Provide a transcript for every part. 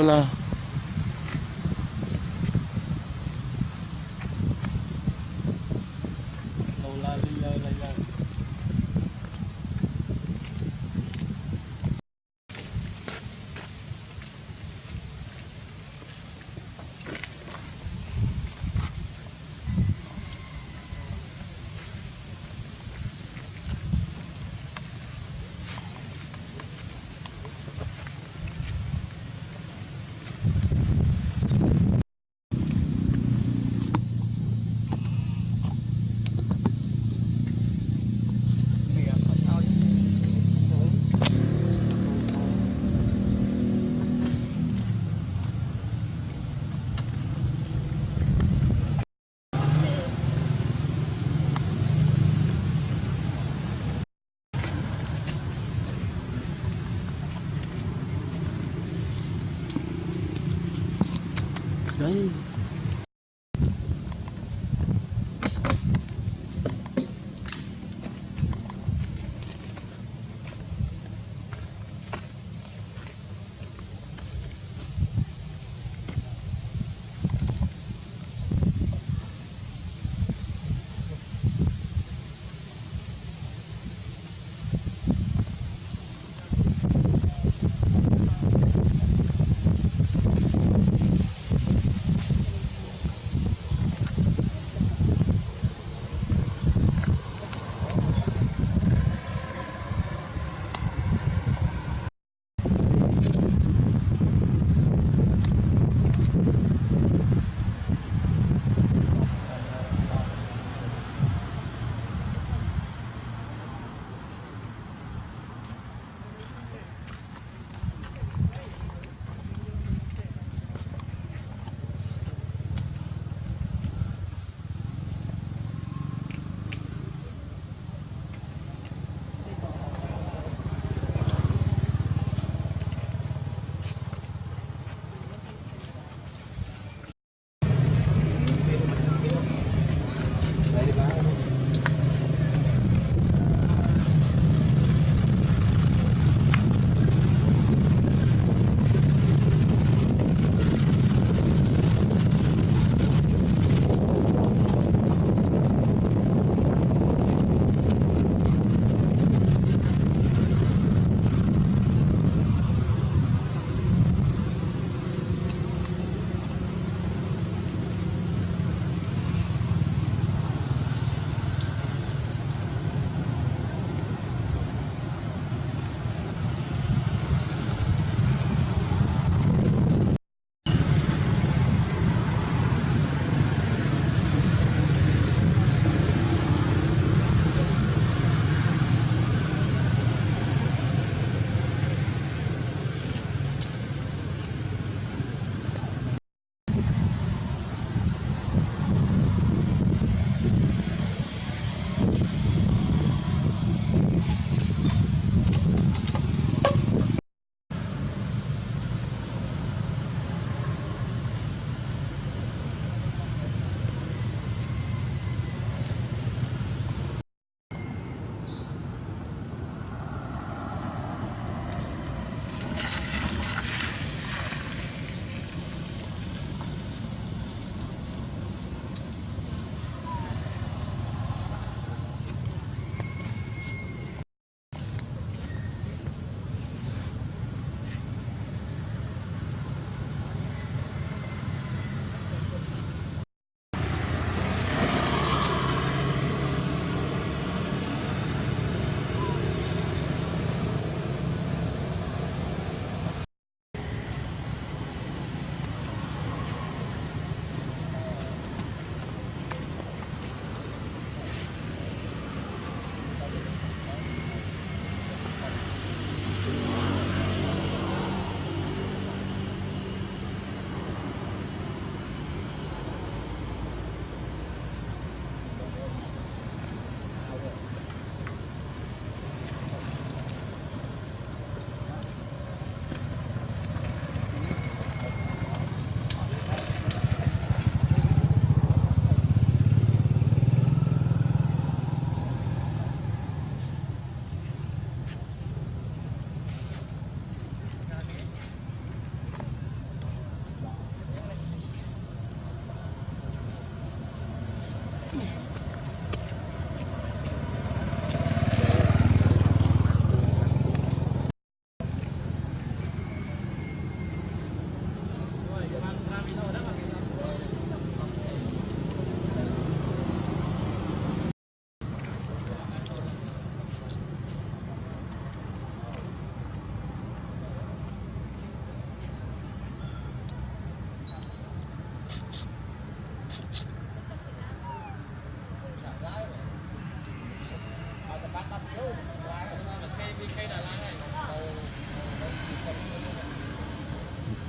sola 可以。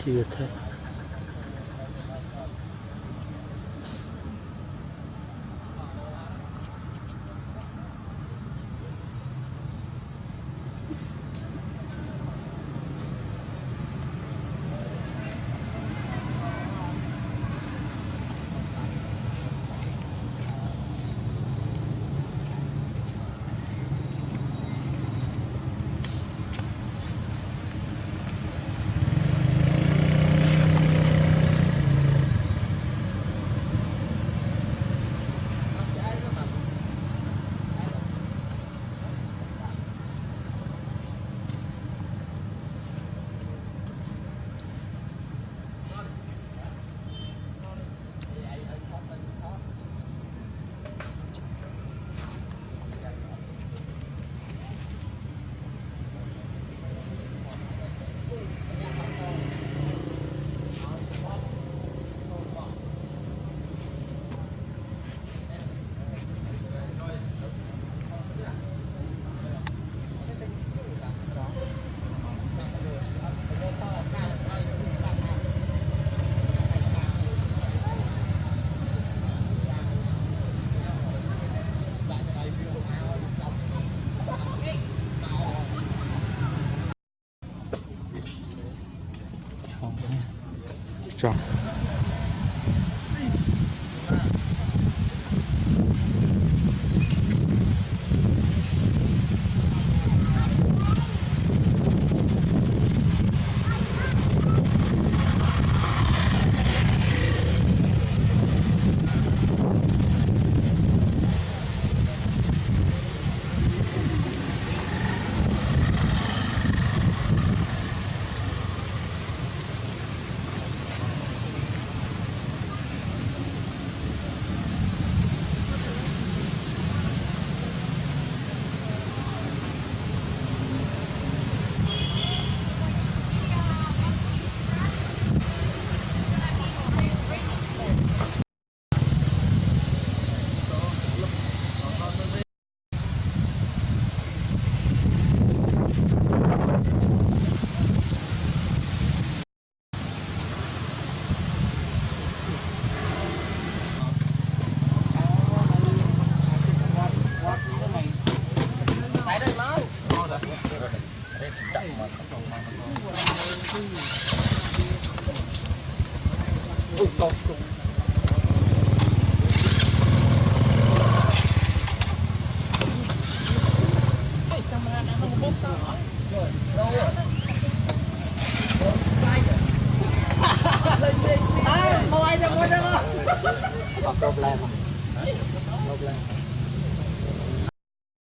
就太。strong. Ay. ជឿទេចង់អត់ problem អត់ problem